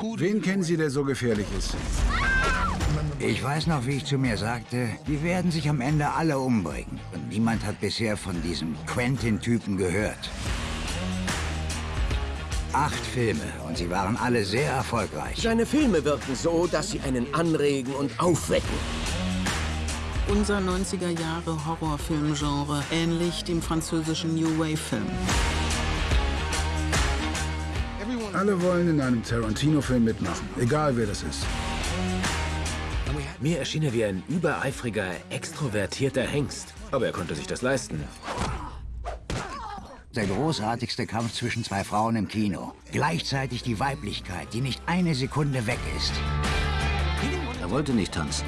Wen kennen Sie, der so gefährlich ist? Ich weiß noch, wie ich zu mir sagte, die werden sich am Ende alle umbringen. Und niemand hat bisher von diesem Quentin-Typen gehört. Acht Filme und sie waren alle sehr erfolgreich. Seine Filme wirken so, dass sie einen anregen und aufwecken. Unser 90er Jahre Horrorfilmgenre, ähnlich dem französischen New Wave-Film. Alle wollen in einem Tarantino-Film mitmachen, egal wer das ist. Mir erschien er wie ein übereifriger, extrovertierter Hengst. Aber er konnte sich das leisten. Der großartigste Kampf zwischen zwei Frauen im Kino. Gleichzeitig die Weiblichkeit, die nicht eine Sekunde weg ist. Er wollte nicht tanzen.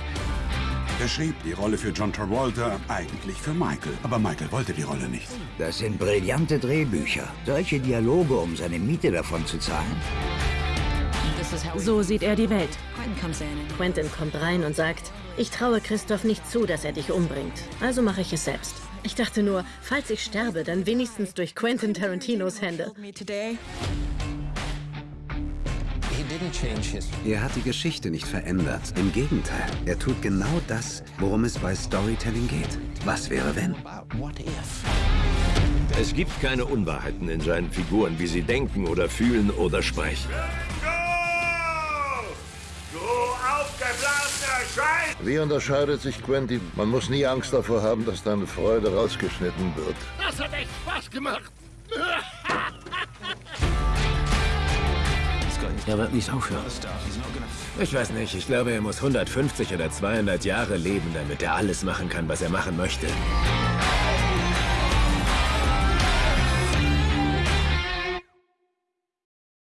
Er schrieb die Rolle für John Travolta, eigentlich für Michael. Aber Michael wollte die Rolle nicht. Das sind brillante Drehbücher. Solche Dialoge, um seine Miete davon zu zahlen. So sieht er die Welt. Quentin kommt rein und sagt, ich traue Christoph nicht zu, dass er dich umbringt. Also mache ich es selbst. Ich dachte nur, falls ich sterbe, dann wenigstens durch Quentin Tarantinos Hände. Er hat die Geschichte nicht verändert. Im Gegenteil, er tut genau das, worum es bei Storytelling geht. Was wäre, wenn? Es gibt keine Unwahrheiten in seinen Figuren, wie sie denken oder fühlen oder sprechen. Wie unterscheidet sich Quentin? Man muss nie Angst davor haben, dass deine Freude rausgeschnitten wird. Das hat echt Spaß gemacht. Er wird nicht aufhören. Ich weiß nicht, ich glaube, er muss 150 oder 200 Jahre leben, damit er alles machen kann, was er machen möchte.